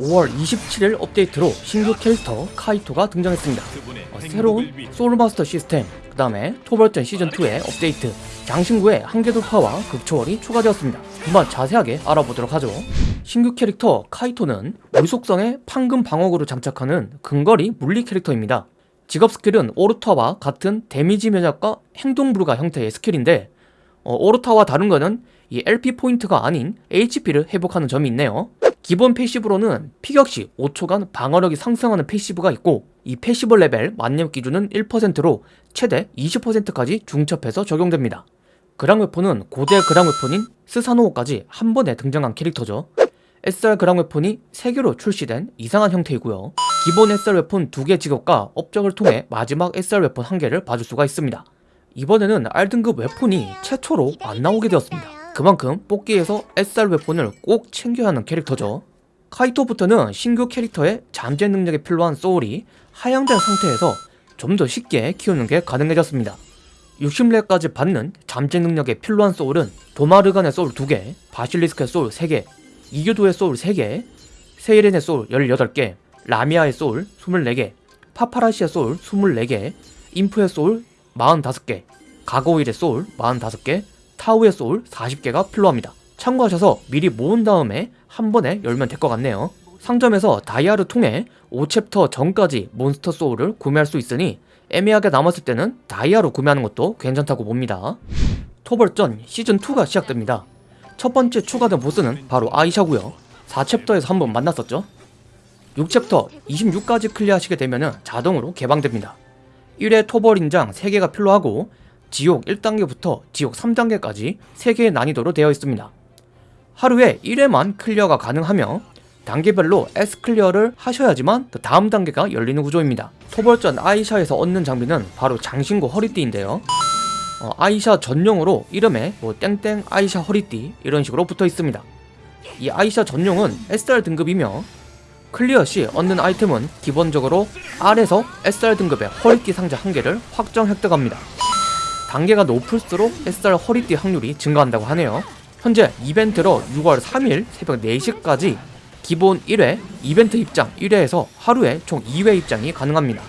5월 27일 업데이트로 신규 캐릭터 카이토가 등장했습니다. 어, 새로운 soul master 시스템, 그 다음에 토벌전 시즌2의 업데이트, 장신구의 한계 돌파와 극초월이 추가되었습니다. 한번 자세하게 알아보도록 하죠. 신규 캐릭터 카이토는 물속성의 판금 방어구로 장착하는 근거리 물리 캐릭터입니다. 직업 스킬은 오르타와 같은 damage 면역과 행동 불가 형태의 스킬인데 어, 오르타와 다른 거는 이 LP 포인트가 아닌 HP를 회복하는 점이 있네요. 기본 passive로는 피격 시 5초간 방어력이 상승하는 passive가 있고 이 passive 레벨 만렙 기준은 1%로 최대 20%까지 중첩해서 적용됩니다. 그랑 weapon은 고대 그랑 weapon인 스사노호까지 한 번에 등장한 캐릭터죠. SR 그랑 웨폰이 3개로 출시된 이상한 형태이고요. 기본 SR weapon 2개 직업과 업적을 통해 마지막 SR weapon 1개를 봐줄 수가 있습니다. 이번에는 R등급 weapon이 최초로 안 나오게 되었습니다. 그만큼 뽑기에서 SR 웨폰을 꼭 챙겨야 하는 캐릭터죠. 카이토부터는 신규 캐릭터의 잠재 능력에 필요한 soul이 하향된 상태에서 좀 더 쉽게 키우는 게 가능해졌습니다. 60렙까지 받는 잠재 능력에 필요한 soul은 도마르간의 소울 2개, 바실리스크의 소울 3개, 이교도의 소울 3개, 세이렌의 소울 18개, 라미아의 소울 24개, 파파라시의 소울 24개, 인프의 소울 45개, 가고일의 소울 45개, 타우의 소울 40개가 필요합니다. 참고하셔서 미리 모은 다음에 한 번에 열면 될 것 같네요. 상점에서 다이아를 통해 5chapter 전까지 몬스터 soul을 구매할 수 있으니 애매하게 남았을 때는 다이아로 구매하는 것도 괜찮다고 봅니다. 토벌전 시즌2가 시작됩니다. 첫 번째 추가된 보스는 바로 아이샤고요 4 chapter에서 한번 만났었죠. 6챕터 26까지 clear하시게 되면 자동으로 개방됩니다. 1회 토벌 인장 3개가 필요하고 지옥 1단계부터 지옥 3단계까지 3개의 난이도로 되어 있습니다. 하루에 1회만 클리어가 가능하며 단계별로 S clear를 하셔야지만 그 다음 단계가 열리는 구조입니다. 토벌전 아이샤에서 얻는 장비는 바로 장신구 허리띠인데요. 어, 아이샤 전용으로 이름에 뭐 땡땡 아이샤 허리띠 이런 식으로 붙어 있습니다. 이 아이샤 전용은 SR 등급이며 clear 시 얻는 아이템은 기본적으로 R에서 SR 등급의 허리띠 상자 한 개를 확정 획득합니다. 단계가 높을수록 SR 허리띠 확률이 증가한다고 하네요. 현재 이벤트로 6월 3일 새벽 4시까지 기본 1회, 이벤트 입장 1회 해서 하루에 총 2회 입장이 가능합니다.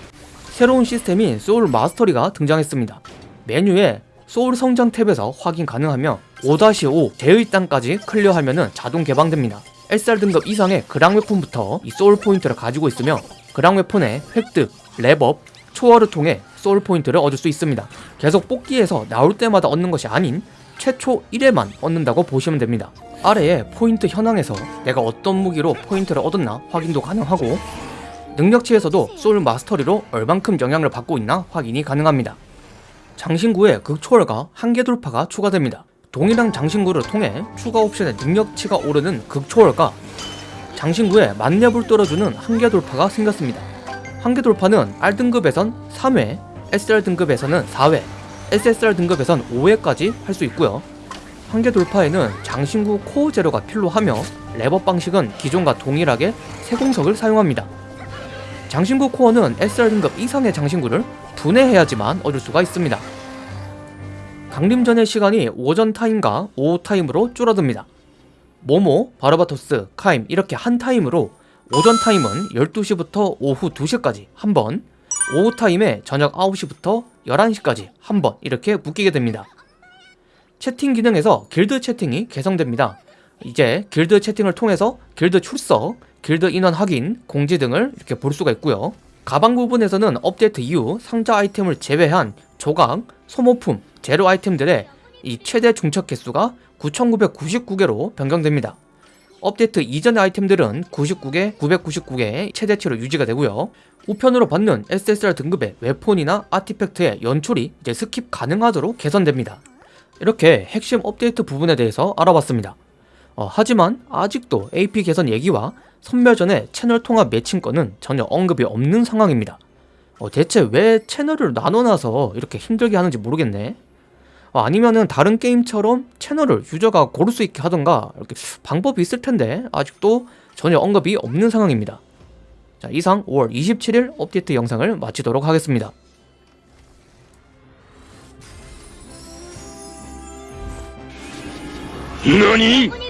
새로운 시스템인 soul mastery가 등장했습니다. 메뉴에 소울 성장 탭에서 확인 가능하며 5-5 제의단까지 clear하면 자동 개방됩니다. SR 등급 이상의 그랑 웨폰부터 이 소울 포인트를 가지고 있으며 그랑 웨폰의 획득, 렙업, 초월을 통해 소울 포인트를 얻을 수 있습니다. 계속 뽑기에서 나올 때마다 얻는 것이 아닌 최초 1회만 얻는다고 보시면 됩니다. 아래에 포인트 현황에서 내가 어떤 무기로 포인트를 얻었나 확인도 가능하고 능력치에서도 soul mastery로 얼만큼 영향을 받고 있나 확인이 가능합니다. 장신구의 극초월과 한계 돌파가 추가됩니다. 동일한 장신구를 통해 추가 옵션의 능력치가 오르는 극초월과 장신구의 만렙을 뚫어주는 한계 돌파가 생겼습니다. 한계 돌파는 R등급에선 3회, SR 등급에서는 4회, SSR 등급에선 5회까지 할 수 있고요. 한계 돌파에는 장신구 코어 제로가 필요하며 레버 방식은 기존과 동일하게 세공석을 사용합니다. 장신구 코어는 SR 등급 이상의 장신구를 분해해야지만 얻을 수가 있습니다. 강림전의 시간이 오전 타임과 오후 타임으로 줄어듭니다. 모모, 바르바토스, 카임 이렇게 한 타임으로 오전 타임은 12시부터 오후 2시까지 한 번, 오후 타임에 저녁 9시부터 11시까지 한 번 이렇게 묶이게 됩니다. 채팅 기능에서 길드 채팅이 개선됩니다. 이제 길드 채팅을 통해서 길드 출석, 길드 인원 확인, 공지 등을 이렇게 볼 수가 있고요. 가방 부분에서는 업데이트 이후 상자 아이템을 제외한 조각, 소모품, 재료 아이템들의 이 최대 중첩 개수가 9999개로 변경됩니다. 업데이트 이전의 아이템들은 99개, 999개의 최대치로 유지가 되고요. 우편으로 받는 SSR 등급의 weapon이나 artifact의 연출이 이제 skip 가능하도록 개선됩니다. 이렇게 핵심 업데이트 부분에 대해서 알아봤습니다. 어, 하지만 아직도 AP 개선 얘기와 선멸전의 채널 통합 매칭 건은 전혀 언급이 없는 상황입니다. 어, 대체 왜 채널을 나눠놔서 이렇게 힘들게 하는지 모르겠네. 어, 아니면은 다른 게임처럼 채널을 유저가 고를 수 있게 하던가 이렇게 방법이 있을 텐데 아직도 전혀 언급이 없는 상황입니다. 자, 이상 5월 27일 업데이트 영상을 마치도록 하겠습니다.何